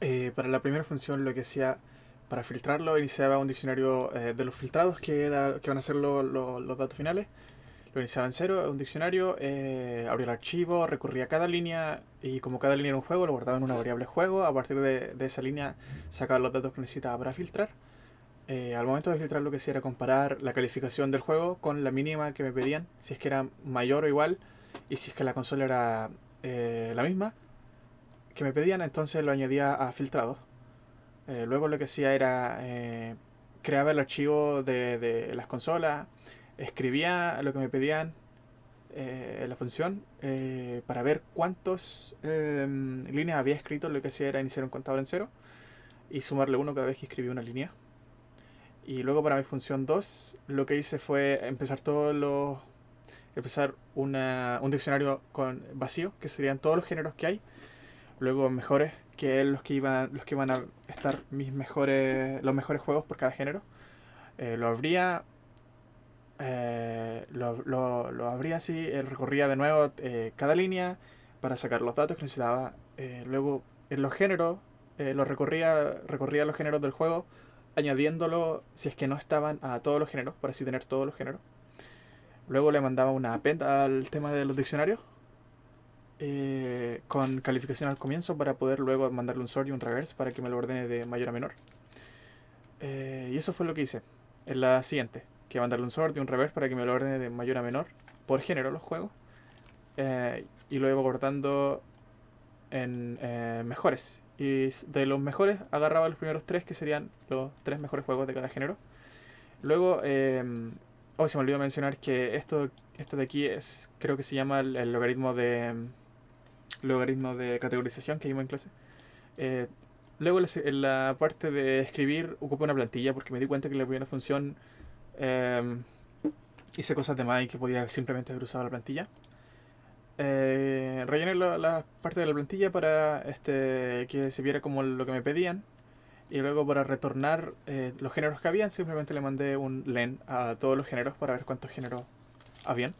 Eh, para la primera función lo que hacía para filtrarlo iniciaba un diccionario eh, de los filtrados que era que van a ser lo- lo- los datos finales. Lo iniciaba en cero, un diccionario, eh, abría el archivo, recurría cada línea y como cada línea era un juego, lo guardaba en una variable juego. A partir de, de esa línea sacaba los datos que necesitaba para filtrar. Eh, al momento de filtrar lo que hacía era comparar la calificación del juego con la mínima que me pedían, si es que era mayor o igual y si es que la consola era eh, la misma que me pedían, entonces lo añadía a filtrados. Eh, luego lo que hacía era eh, creaba el archivo de, de las consolas, escribía lo que me pedían eh, la función eh, para ver cuántas líneas había escrito. Lo que hacía era iniciar un contador en cero y sumarle uno cada vez que escribía una línea. Y luego para mi función 2 lo que hice fue empezar todos los empezar una- un diccionario con vacío, que serían todos los géneros que hay. Luego mejores, que los que iban, los que van a estar mis mejores, los mejores juegos por cada género. Eh, lo abría, eh, lo, lo, abría así, eh, recorría de nuevo eh, cada línea para sacar los datos que necesitaba. Luego en los géneros, lo recorría, recorría los géneros del juego, añadiéndolo si es que no estaban a todos los géneros, para así tener todos los géneros. Luego le mandaba una append al tema de los diccionarios eh, con calificación al comienzo para poder luego mandarle un sort y un reverse para que me lo ordene de mayor a menor. Eh, y eso fue lo que hice en la siguiente, que mandarle un sort y un reverse para que me lo ordene de mayor a menor por género los juegos. Eh, y luego cortando en eh, mejores. Y de los mejores agarraba los primeros tres que serían los tres mejores juegos de cada género. Luego, eh, oh, se me olvidó mencionar que esto, esto de aquí es, creo que se llama el, el logaritmo de logaritmo de categorización que vimos en clase. Eh, luego en la parte de escribir ocupé una plantilla porque me di cuenta que la primera función eh, hice cosas de más y que podía simplemente haber usado la plantilla. Eh, rellené la, la parte de la plantilla para este, que se viera como lo que me pedían. Y luego para retornar eh, los géneros que habían, simplemente le mandé un len a todos los géneros para ver cuántos géneros habían.